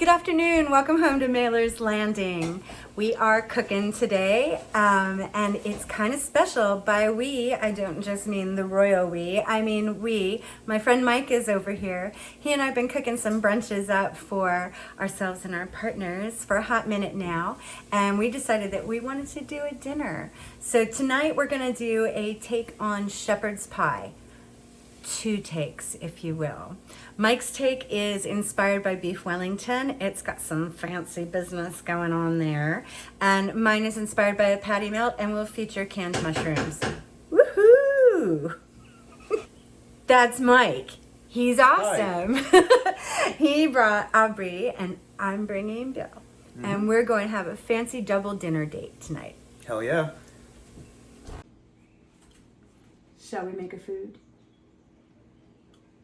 Good afternoon. Welcome home to Mailer's Landing. We are cooking today, um, and it's kind of special. By we, I don't just mean the royal we, I mean we. My friend Mike is over here. He and I have been cooking some brunches up for ourselves and our partners for a hot minute now, and we decided that we wanted to do a dinner. So tonight we're gonna do a take on shepherd's pie two takes, if you will. Mike's take is inspired by beef Wellington. It's got some fancy business going on there. And mine is inspired by a patty melt and will feature canned mushrooms. Woohoo! That's Mike. He's awesome. he brought Aubrey and I'm bringing Bill. Mm -hmm. And we're going to have a fancy double dinner date tonight. Hell yeah. Shall we make a food?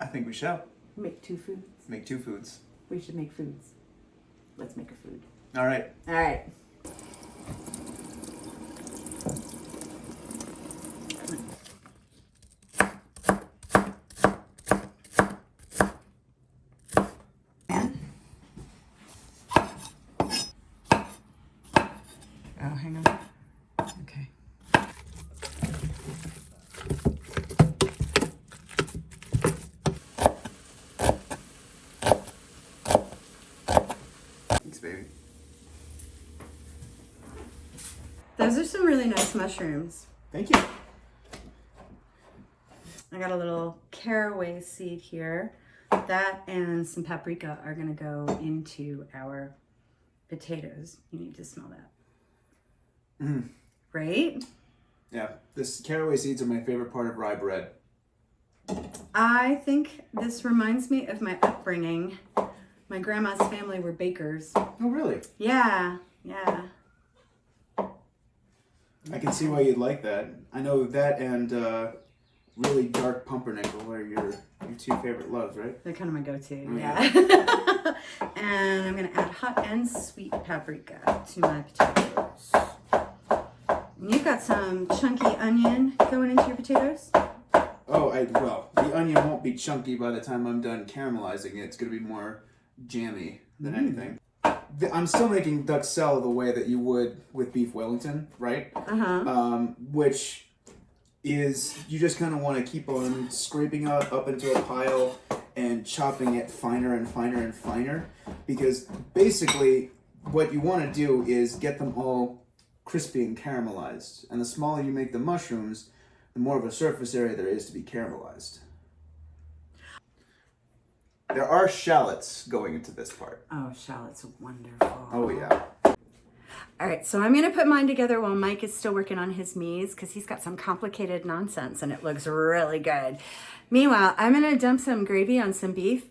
I think we shall. Make two foods. Make two foods. We should make foods. Let's make a food. All right. All right. Oh, hang on. Okay. Those are some really nice mushrooms. Thank you. I got a little caraway seed here. That and some paprika are gonna go into our potatoes. You need to smell that. Mm. Right? Yeah, this caraway seeds are my favorite part of rye bread. I think this reminds me of my upbringing. My grandma's family were bakers. Oh, really? Yeah, yeah. I can see why you'd like that. I know that and uh, really dark pumpernickel are your your two favorite loves, right? They're kind of my go-to, yeah. yeah. and I'm gonna add hot and sweet paprika to my potatoes. And you've got some chunky onion going into your potatoes. Oh, I well, the onion won't be chunky by the time I'm done caramelizing it. It's gonna be more jammy than mm. anything. I'm still making duxelle the way that you would with beef Wellington, right? Uh-huh. Um, which is you just kind of want to keep on scraping up up into a pile and chopping it finer and finer and finer because basically what you want to do is get them all crispy and caramelized. And the smaller you make the mushrooms, the more of a surface area there is to be caramelized. There are shallots going into this part. Oh, shallots are wonderful. Oh, yeah. All right, so I'm gonna put mine together while Mike is still working on his mise because he's got some complicated nonsense and it looks really good. Meanwhile, I'm gonna dump some gravy on some beef.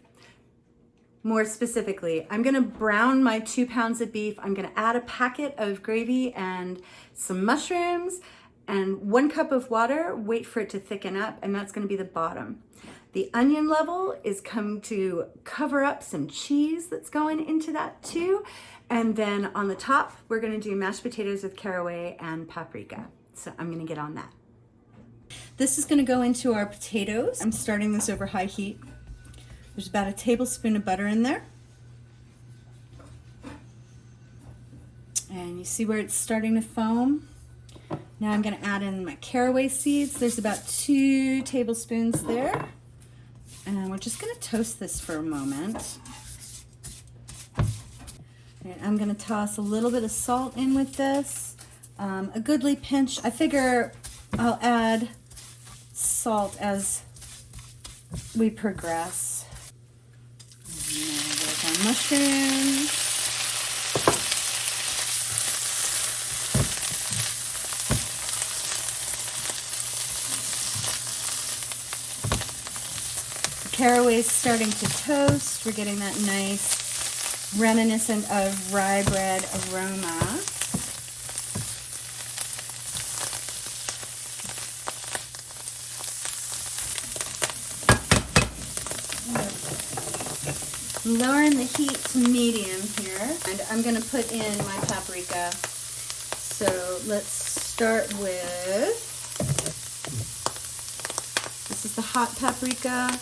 More specifically, I'm gonna brown my two pounds of beef. I'm gonna add a packet of gravy and some mushrooms and one cup of water, wait for it to thicken up, and that's gonna be the bottom. The onion level is come to cover up some cheese that's going into that too. And then on the top, we're gonna do mashed potatoes with caraway and paprika. So I'm gonna get on that. This is gonna go into our potatoes. I'm starting this over high heat. There's about a tablespoon of butter in there. And you see where it's starting to foam? Now I'm gonna add in my caraway seeds. There's about two tablespoons there. And we're just gonna toast this for a moment. And I'm gonna toss a little bit of salt in with this. Um, a goodly pinch. I figure I'll add salt as we progress. And there's our mushrooms. Caraway is starting to toast. We're getting that nice reminiscent of rye bread aroma. lowering the heat to medium here and I'm going to put in my paprika so let's start with this is the hot paprika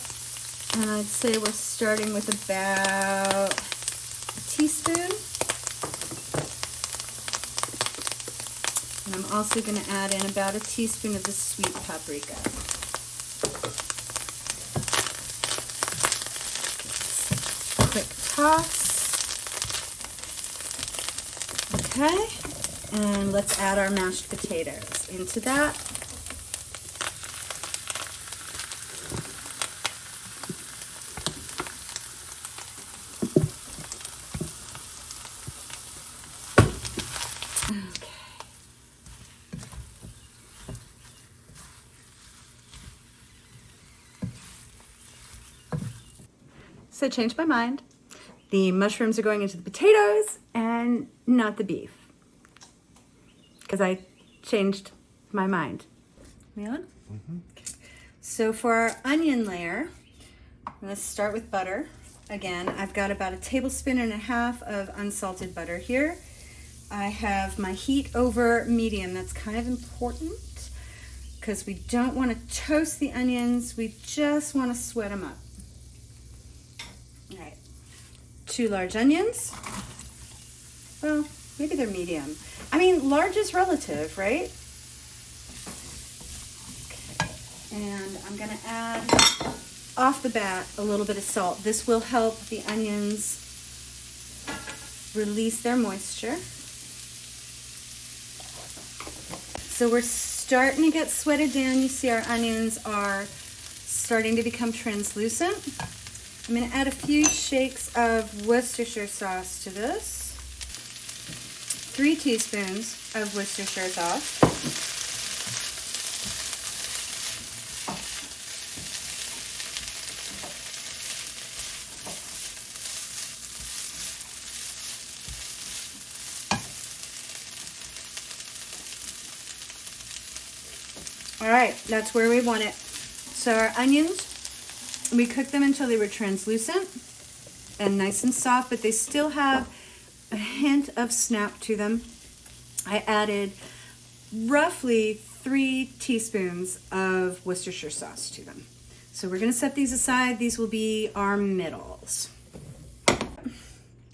and I'd say we're starting with about a teaspoon. And I'm also going to add in about a teaspoon of the sweet paprika. Quick toss. Okay, and let's add our mashed potatoes into that. So changed my mind. The mushrooms are going into the potatoes and not the beef. Because I changed my mind. We on? Okay. So for our onion layer, I'm gonna start with butter. Again, I've got about a tablespoon and a half of unsalted butter here. I have my heat over medium. That's kind of important because we don't want to toast the onions. We just want to sweat them up. All right, two large onions. Well, maybe they're medium. I mean, large is relative, right? And I'm gonna add off the bat a little bit of salt. This will help the onions release their moisture. So we're starting to get sweated down. You see our onions are starting to become translucent. I'm gonna add a few shakes of Worcestershire sauce to this. Three teaspoons of Worcestershire sauce. All right, that's where we want it. So our onions, we cooked them until they were translucent and nice and soft, but they still have a hint of snap to them. I added roughly three teaspoons of Worcestershire sauce to them. So we're gonna set these aside. These will be our middles.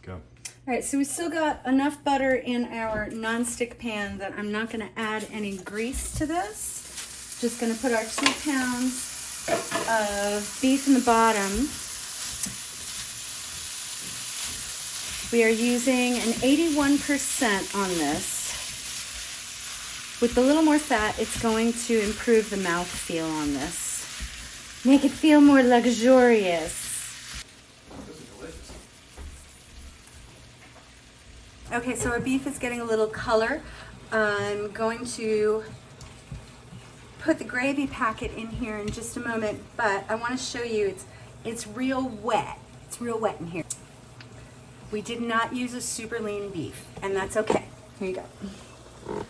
Go. All right, so we still got enough butter in our nonstick pan that I'm not gonna add any grease to this. Just gonna put our two pounds of beef in the bottom. We are using an 81% on this. With a little more fat, it's going to improve the mouth feel on this. Make it feel more luxurious. Okay, so our beef is getting a little color. I'm going to put the gravy packet in here in just a moment, but I want to show you it's it's real wet. It's real wet in here. We did not use a super lean beef, and that's okay. Here you go.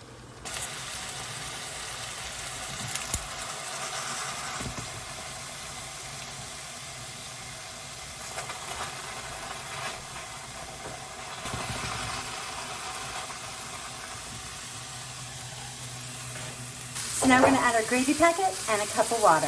Now we're gonna add our gravy packet and a cup of water.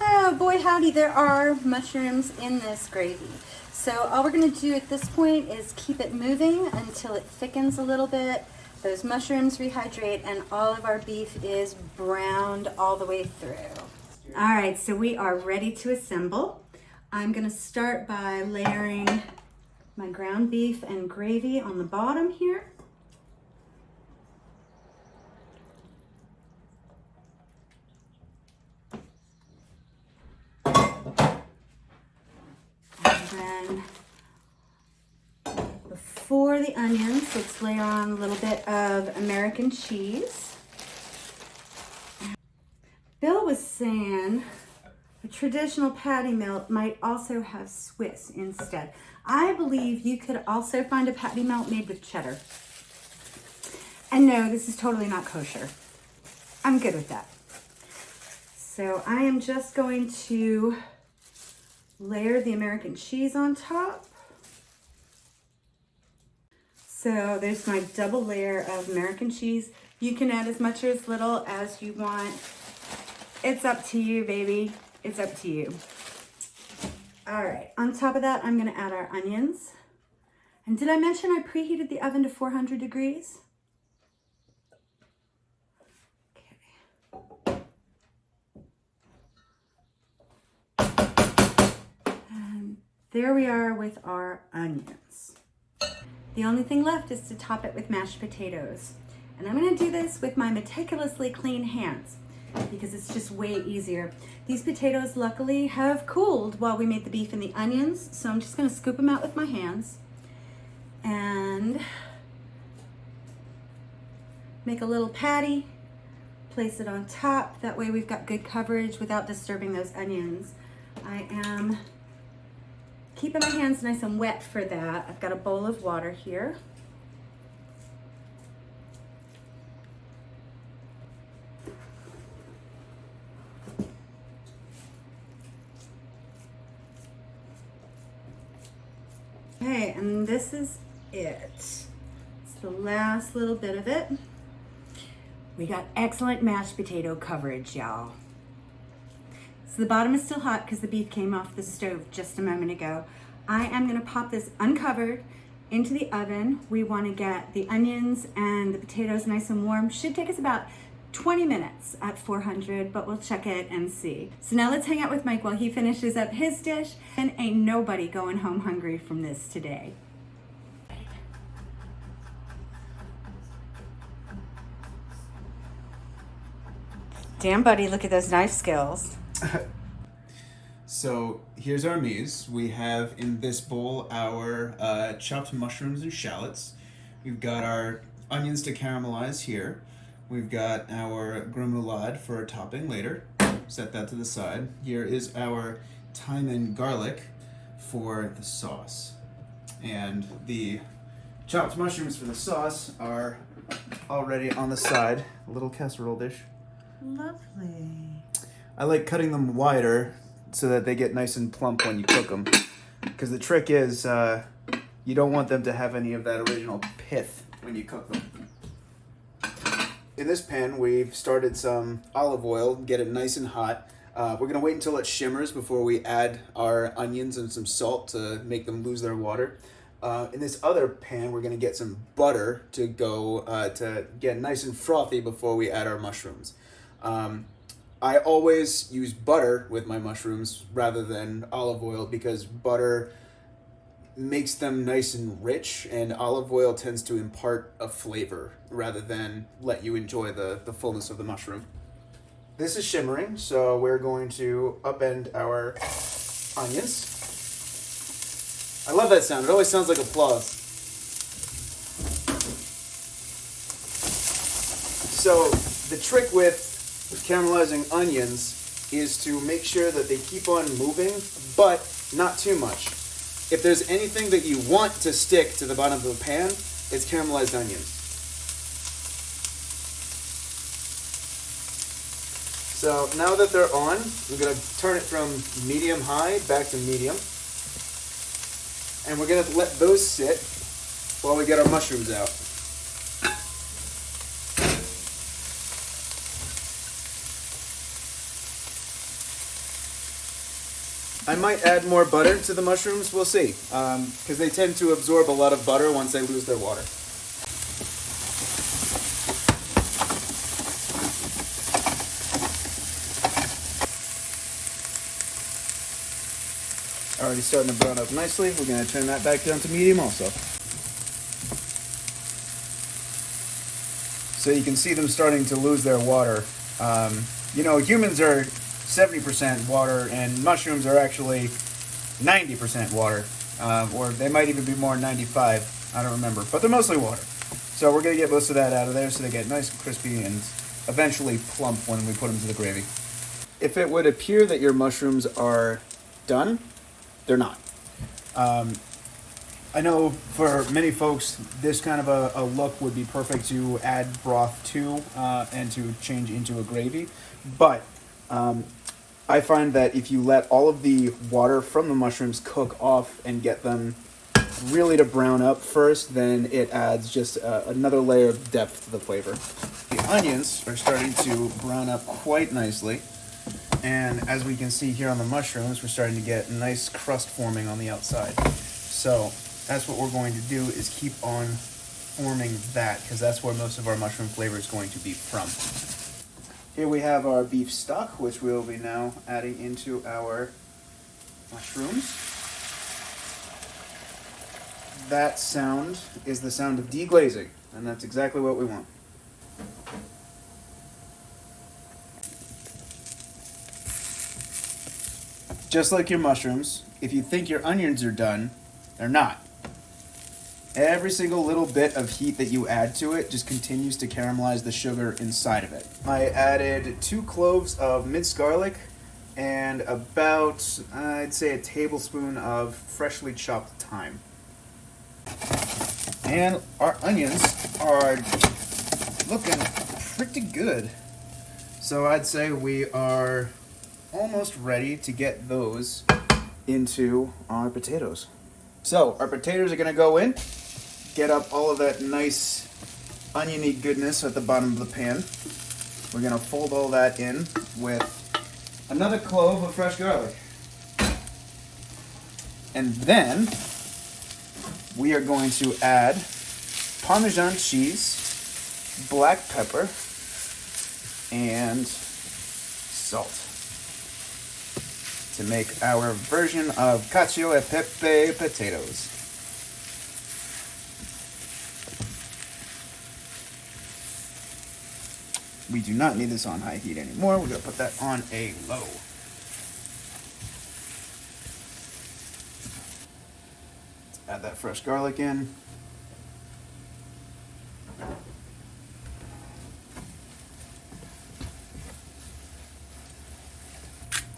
Oh boy howdy, there are mushrooms in this gravy. So all we're gonna do at this point is keep it moving until it thickens a little bit. Those mushrooms rehydrate and all of our beef is browned all the way through. All right, so we are ready to assemble. I'm gonna start by layering my ground beef and gravy on the bottom here. And then before the onions, let's layer on a little bit of American cheese. Bill was saying a traditional patty melt might also have Swiss instead. I believe you could also find a patty melt made with cheddar. And no, this is totally not kosher. I'm good with that. So I am just going to layer the American cheese on top. So there's my double layer of American cheese. You can add as much or as little as you want. It's up to you, baby. It's up to you. All right, on top of that, I'm gonna add our onions. And did I mention I preheated the oven to 400 degrees? There we are with our onions. The only thing left is to top it with mashed potatoes. And I'm gonna do this with my meticulously clean hands because it's just way easier. These potatoes luckily have cooled while we made the beef and the onions, so I'm just gonna scoop them out with my hands and make a little patty, place it on top. That way we've got good coverage without disturbing those onions. I am keeping my hands nice and wet for that. I've got a bowl of water here. Okay, and this is it. It's the last little bit of it. We got excellent mashed potato coverage, y'all. So the bottom is still hot because the beef came off the stove just a moment ago. I am gonna pop this uncovered into the oven. We wanna get the onions and the potatoes nice and warm. Should take us about 20 minutes at 400, but we'll check it and see. So now let's hang out with Mike while he finishes up his dish. And ain't nobody going home hungry from this today. Damn, buddy, look at those knife skills. So here's our mise. We have in this bowl our uh, chopped mushrooms and shallots. We've got our onions to caramelize here. We've got our remoulade for a topping later. Set that to the side. Here is our thyme and garlic for the sauce. And the chopped mushrooms for the sauce are already on the side. A little casserole dish. Lovely. I like cutting them wider so that they get nice and plump when you cook them. Because the trick is uh, you don't want them to have any of that original pith when you cook them. In this pan, we've started some olive oil, get it nice and hot. Uh, we're gonna wait until it shimmers before we add our onions and some salt to make them lose their water. Uh, in this other pan, we're gonna get some butter to go uh, to get nice and frothy before we add our mushrooms. Um, I always use butter with my mushrooms rather than olive oil because butter makes them nice and rich and olive oil tends to impart a flavor rather than let you enjoy the, the fullness of the mushroom. This is shimmering, so we're going to upend our onions. I love that sound. It always sounds like applause. So the trick with caramelizing onions is to make sure that they keep on moving, but not too much. If there's anything that you want to stick to the bottom of the pan, it's caramelized onions. So now that they're on, we're gonna turn it from medium high back to medium. And we're gonna let those sit while we get our mushrooms out. I might add more butter to the mushrooms. We'll see, because um, they tend to absorb a lot of butter once they lose their water. Already starting to brown up nicely. We're going to turn that back down to medium also. So you can see them starting to lose their water. Um, you know, humans are 70% water, and mushrooms are actually 90% water, uh, or they might even be more 95. I don't remember, but they're mostly water. So we're gonna get most of that out of there so they get nice and crispy and eventually plump when we put them to the gravy. If it would appear that your mushrooms are done, they're not. Um, I know for many folks, this kind of a, a, look would be perfect to add broth to uh, and to change into a gravy. But um, I find that if you let all of the water from the mushrooms cook off and get them really to brown up first, then it adds just uh, another layer of depth to the flavor. The onions are starting to brown up quite nicely. And as we can see here on the mushrooms, we're starting to get nice crust forming on the outside. So that's what we're going to do is keep on forming that because that's where most of our mushroom flavor is going to be from. Here we have our beef stock, which we'll be now adding into our mushrooms. That sound is the sound of deglazing, and that's exactly what we want. Just like your mushrooms, if you think your onions are done, they're not. Every single little bit of heat that you add to it just continues to caramelize the sugar inside of it. I added two cloves of minced garlic and about, I'd say, a tablespoon of freshly chopped thyme. And our onions are looking pretty good. So I'd say we are almost ready to get those into our potatoes. So our potatoes are gonna go in, get up all of that nice oniony goodness at the bottom of the pan. We're gonna fold all that in with another clove of fresh garlic. And then we are going to add Parmesan cheese, black pepper, and salt to make our version of cacio e pepe potatoes. We do not need this on high heat anymore. We're going to put that on a low. Add that fresh garlic in.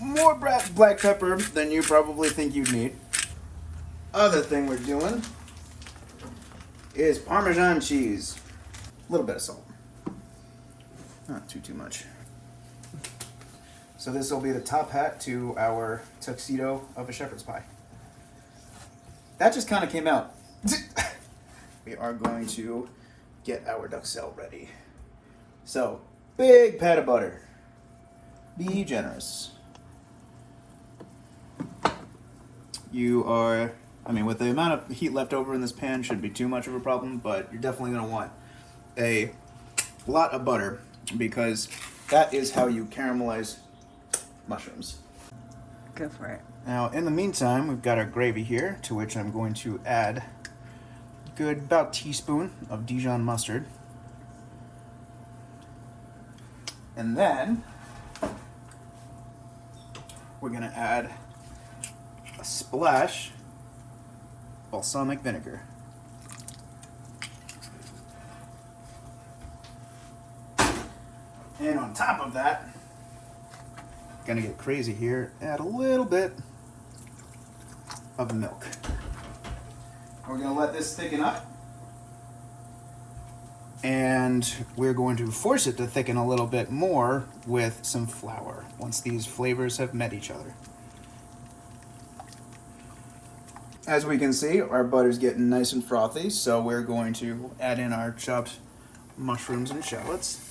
More black pepper than you probably think you'd need. Other thing we're doing is Parmesan cheese. A little bit of salt. Not too, too much. So this will be the top hat to our tuxedo of a shepherd's pie. That just kind of came out. we are going to get our duxelle ready. So, big pat of butter. Be generous. You are, I mean, with the amount of heat left over in this pan, shouldn't be too much of a problem, but you're definitely going to want a lot of butter because that is how you caramelize mushrooms. Go for it. Now, in the meantime, we've got our gravy here, to which I'm going to add a good about teaspoon of Dijon mustard. And then we're going to add a splash balsamic vinegar. And on top of that, gonna get crazy here, add a little bit of milk. We're gonna let this thicken up. And we're going to force it to thicken a little bit more with some flour once these flavors have met each other. As we can see, our butter's getting nice and frothy, so we're going to add in our chopped mushrooms and shallots.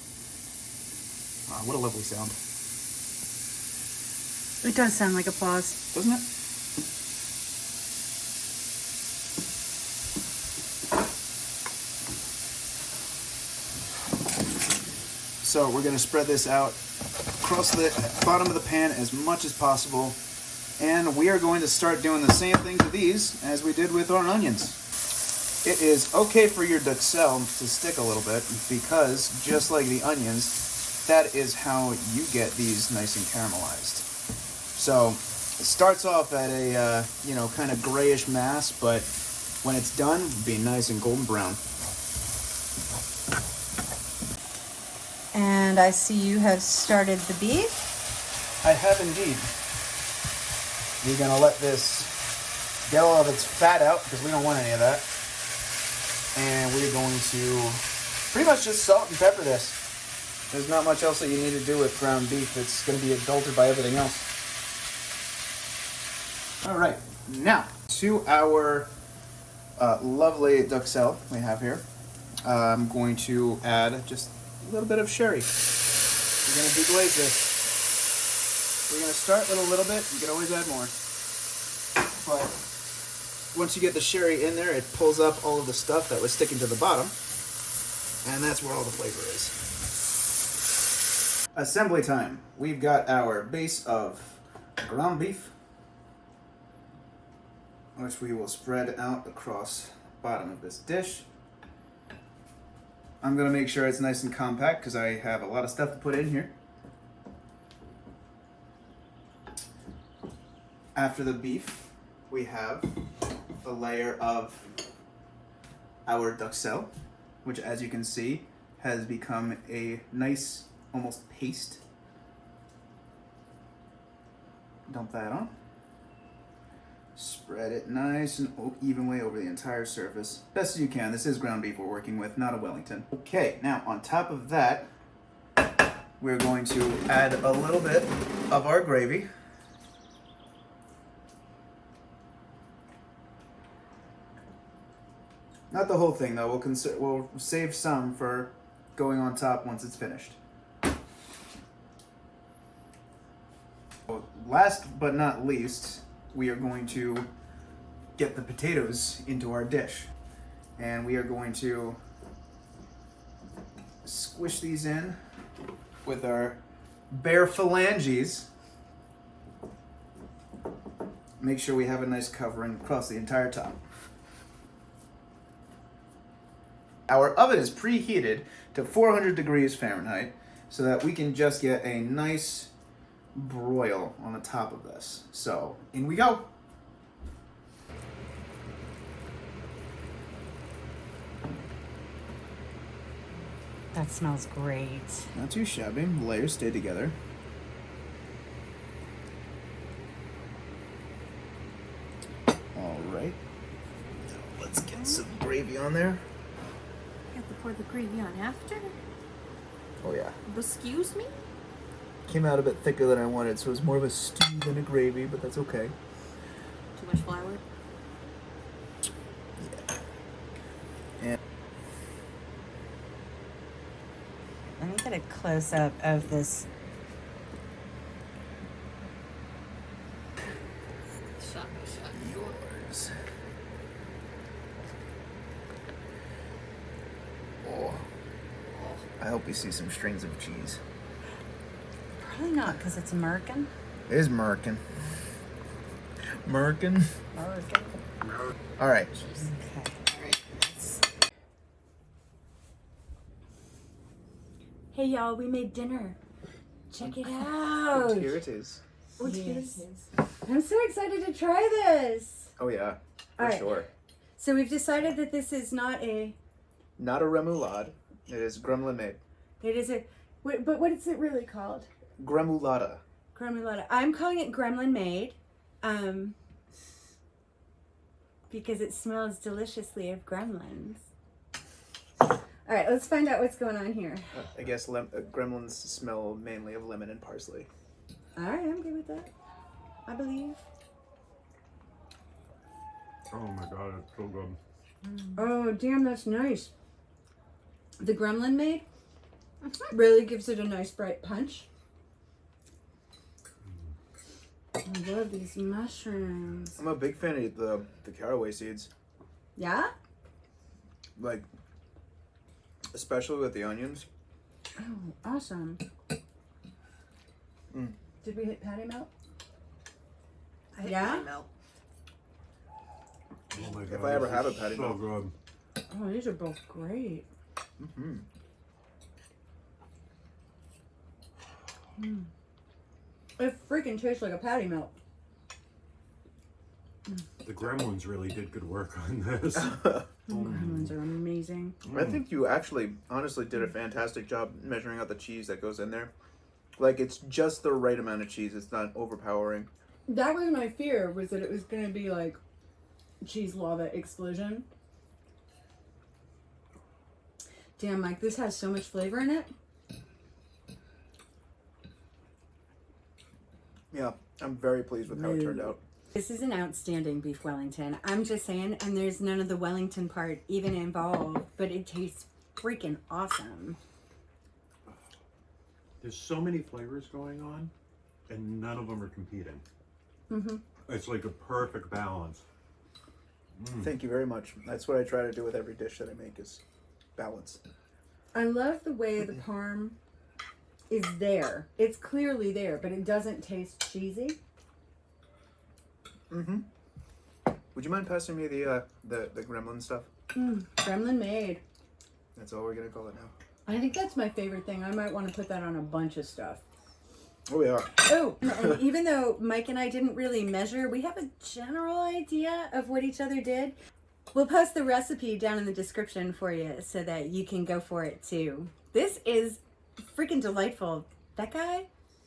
Wow, what a lovely sound. It does sound like applause. Doesn't it? So we're gonna spread this out across the bottom of the pan as much as possible. And we are going to start doing the same thing to these as we did with our onions. It is okay for your duxelle to stick a little bit because just like the onions, that is how you get these nice and caramelized. So it starts off at a uh, you know kind of grayish mass, but when it's done, it'll be nice and golden brown. And I see you have started the beef. I have indeed. We're gonna let this get all of its fat out because we don't want any of that. And we're going to pretty much just salt and pepper this. There's not much else that you need to do with ground beef. It's gonna be adulterated by everything else. All right, now to our uh, lovely duxelle we have here. Uh, I'm going to add just a little bit of sherry. We're going to deglaze this. We're going to start with a little bit. You can always add more. But once you get the sherry in there, it pulls up all of the stuff that was sticking to the bottom. And that's where all the flavor is. Assembly time. We've got our base of ground beef, which we will spread out across bottom of this dish. I'm gonna make sure it's nice and compact because I have a lot of stuff to put in here. After the beef, we have a layer of our duxelle, which as you can see has become a nice almost paste. Dump that on. Spread it nice and evenly over the entire surface. Best as you can. This is ground beef we're working with, not a Wellington. Okay, now on top of that, we're going to add a little bit of our gravy. Not the whole thing though. We'll we'll save some for going on top once it's finished. Last but not least, we are going to get the potatoes into our dish. And we are going to squish these in with our bare phalanges. Make sure we have a nice covering across the entire top. Our oven is preheated to 400 degrees Fahrenheit so that we can just get a nice broil on the top of this. So, in we go. That smells great. Not too shabby. Layers stay together. All right. Now let's get some gravy on there. You have to pour the gravy on after? Oh yeah. Excuse me? Came out a bit thicker than I wanted, so it was more of a stew than a gravy, but that's okay. Too much flour? And Let me get a close up of this. Shot, shot. yours. Oh. I hope we see some strings of cheese. Probably not because it's American. It is Merkin. Merkin. American. All right. Okay. Hey y'all, we made dinner. Check it out. Here it is. Oh, yes. I'm so excited to try this. Oh yeah, for All right. sure. So we've decided that this is not a. Not a remoulade. It is gremlin made. It is a. Wait, but what is it really called? Gremolata. Gremlin. I'm calling it Gremlin Made, um, because it smells deliciously of gremlins. All right, let's find out what's going on here. Uh, I guess lem- uh, gremlins smell mainly of lemon and parsley. All right, I'm good with that. I believe. Oh my god, it's so good. Oh, damn, that's nice. The Gremlin Made really gives it a nice bright punch. I love these mushrooms. I'm a big fan of the the caraway seeds. Yeah? Like, especially with the onions. Oh, awesome. Mm. Did we hit patty melt? I hit Yeah? my melt. Oh my god. If I ever have a patty so melt. good. Oh, these are both great. Mm-hmm. It freaking tastes like a patty melt. The gremlins really did good work on this. The Gremlins are amazing. I think you actually, honestly, did a fantastic job measuring out the cheese that goes in there. Like it's just the right amount of cheese. It's not overpowering. That was my fear, was that it was gonna be like cheese lava explosion. Damn, Mike, this has so much flavor in it. Yeah, I'm very pleased with how it turned out. This is an outstanding beef Wellington. I'm just saying, and there's none of the Wellington part even involved, but it tastes freaking awesome. There's so many flavors going on, and none of them are competing. Mm -hmm. It's like a perfect balance. Thank you very much. That's what I try to do with every dish that I make is balance. I love the way the parm is there. It's clearly there, but it doesn't taste cheesy. Mm-hmm. Would you mind passing me the uh, the the gremlin stuff? Mm, gremlin made. That's all we're gonna call it now. I think that's my favorite thing. I might want to put that on a bunch of stuff. Oh yeah. Oh, and even though Mike and I didn't really measure, we have a general idea of what each other did. We'll post the recipe down in the description for you so that you can go for it too. This is freaking delightful. That guy,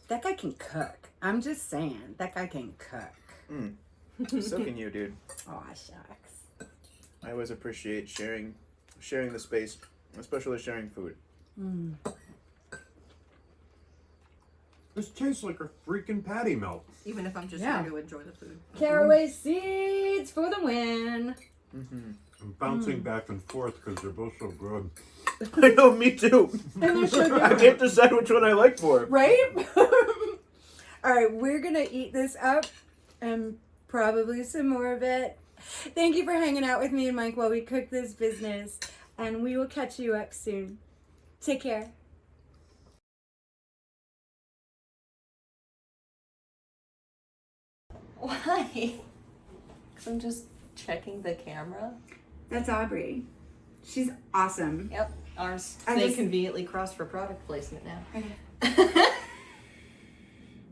that guy can cook. I'm just saying, that guy can cook. so can you, dude. Aw, shucks. I always appreciate sharing sharing the space, especially sharing food. This tastes like a freaking patty melt. Even if I'm just Yeah. here to enjoy the food. Caraway seeds for the win. Mm-hmm. I'm bouncing back and forth because they're both so good. I know, me too. And they're so I can't decide which one I like more. right? All right, we're gonna eat this up and probably some more of it. Thank you for hanging out with me and Mike while we cook this business, and we will catch you up soon. Take care. Why? Because I'm just checking the camera. That's Aubrey. She's awesome. Yep, ours I they just- conveniently crossed for product placement now. Okay.